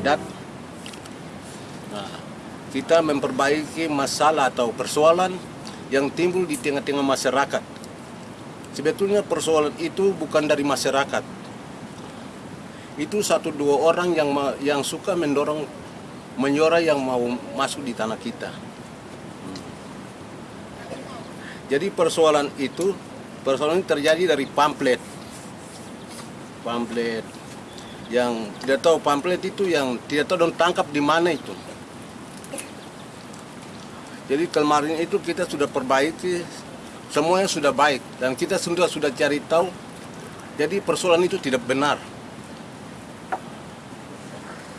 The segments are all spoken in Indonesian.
adat. Nah, kita memperbaiki masalah atau persoalan yang timbul di tengah-tengah masyarakat. Sebetulnya persoalan itu bukan dari masyarakat. Itu satu dua orang yang yang suka mendorong menyora yang mau masuk di tanah kita. Jadi persoalan itu persoalan ini terjadi dari pamflet pamflet yang tidak tahu pamflet itu yang tidak tahu dong tangkap di mana itu. Jadi kemarin itu kita sudah perbaiki, semuanya sudah baik dan kita sudah sudah cari tahu. Jadi persoalan itu tidak benar.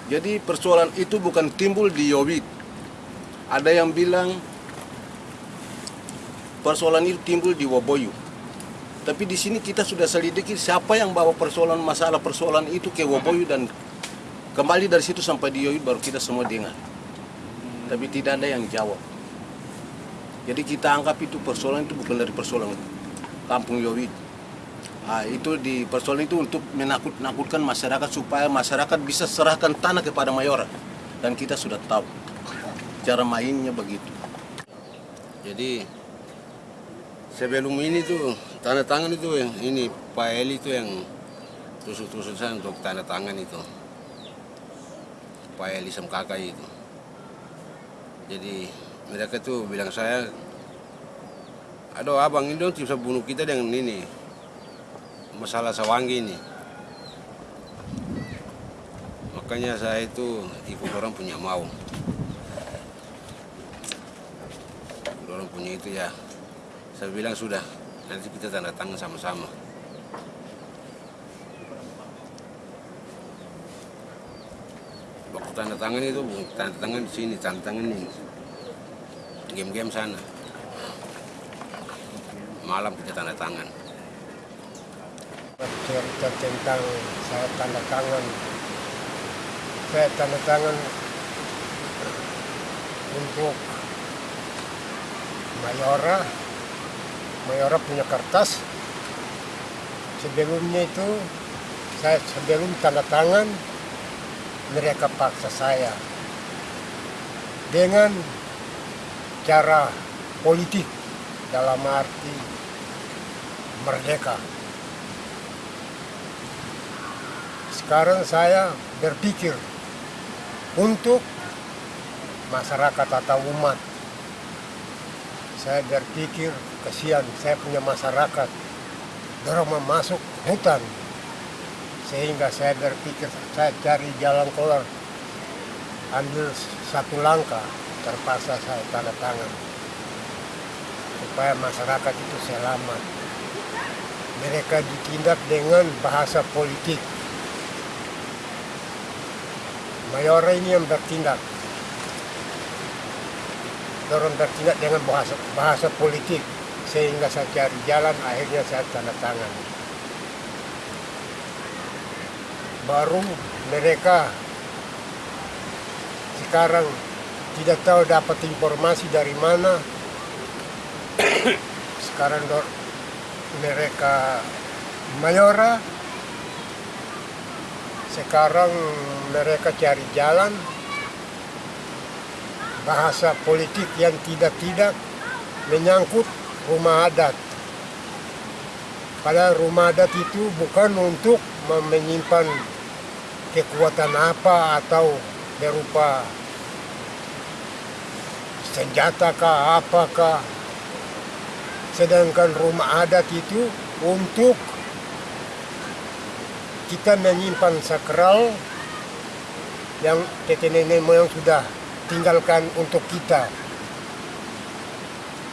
Jadi persoalan itu bukan timbul di Yowit. Ada yang bilang persoalan itu timbul di Woboyu. Tapi di sini kita sudah selidiki siapa yang bawa persoalan masalah persoalan itu ke Woboyu dan kembali dari situ sampai di Yoyut baru kita semua dengar. Tapi tidak ada yang jawab. Jadi kita anggap itu persoalan itu bukan dari persoalan kampung Yoyut. Ah, itu di persoalan itu untuk menakut-nakutkan masyarakat supaya masyarakat bisa serahkan tanah kepada Mayora dan kita sudah tahu cara mainnya begitu. Jadi sebelum ini tuh tanda tangan itu yang ini Pak Eli itu yang tusuk-tusuk saya untuk tanda tangan itu Pak Eli Semkaka itu jadi mereka tuh bilang saya aduh abang ini dong bisa bunuh kita dengan ini. Masalah sawanggi ini. Makanya saya itu ikut orang punya mau orang punya itu ya saya bilang sudah nanti kita tanda tangan sama-sama. Waktu tanda tangan itu tanda tangan di sini tanda tangan ini game-game sana. Malam kita tanda tangan. Cerita tentang saya tanda tangan. Saya tanda tangan untuk Mayora. Mayora punya kertas. Sebelumnya itu saya sebelum tanda tangan mereka paksa saya dengan cara politik dalam arti merdeka. Sekarang saya berpikir untuk masyarakat atau umat. Saya berpikir kasihan saya punya masyarakat dorong masuk hutan. Sehingga saya berpikir saya cari jalan keluar ambil satu langkah terpaksa saya tanda tangan supaya masyarakat itu selamat mereka ditindak dengan bahasa politik Mayora ini yang bertindak. Dorong bertindak dengan bahasa, bahasa politik. Sehingga saya cari jalan, akhirnya saya tanda tangan. Baru mereka sekarang tidak tahu dapat informasi dari mana. sekarang dor mereka Mayora sekarang mereka cari jalan bahasa politik yang tidak-tidak menyangkut rumah adat. Padahal rumah adat itu bukan untuk menyimpan kekuatan apa atau berupa senjata kah apakah. Sedangkan rumah adat itu untuk kita menyimpan sakral yang tete nenek moyang sudah tinggalkan untuk kita.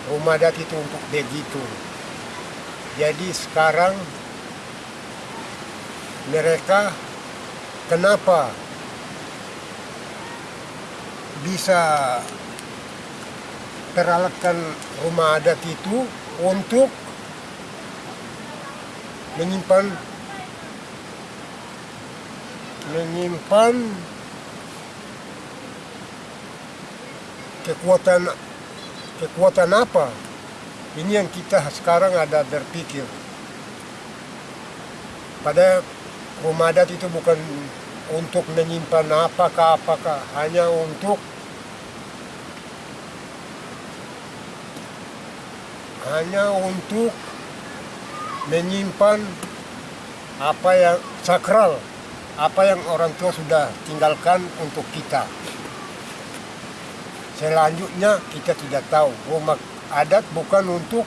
Rumah adat itu untuk begitu. Jadi sekarang mereka kenapa bisa peralatan rumah adat itu untuk menyimpan menyimpan kekuatan kekuatan apa? Ini yang kita sekarang ada berpikir. Pada rumah adat itu bukan untuk menyimpan apakah apakah hanya untuk hanya untuk menyimpan apa yang sakral apa yang orang tua sudah tinggalkan untuk kita. Selanjutnya kita tidak tahu. Rumah adat bukan untuk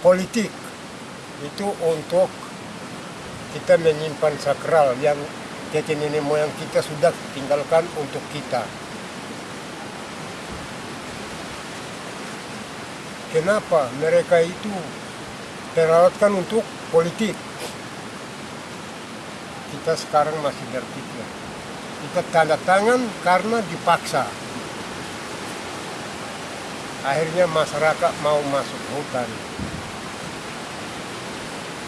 politik. Itu untuk kita menyimpan sakral yang nenek moyang kita sudah tinggalkan untuk kita kenapa mereka itu terlalatkan untuk politik? Kita sekarang masih berpikir. Kita tanda tangan karena dipaksa. Akhirnya masyarakat mau masuk hutan.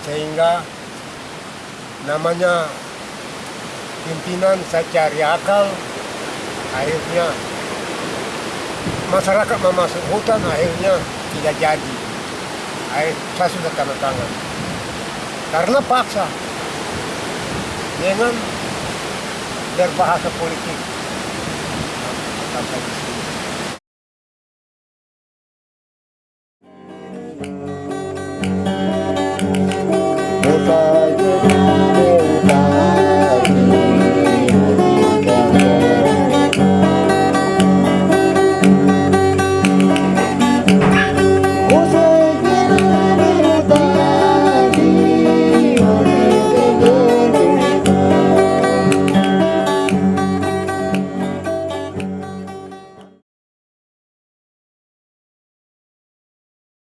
Sehingga namanya pimpinan saya cari akal. Akhirnya masyarakat mau masuk hutan akhirnya tidak jadi. Saya sudah tanda tangan. Karena paksa. Dengan berbahasa politik.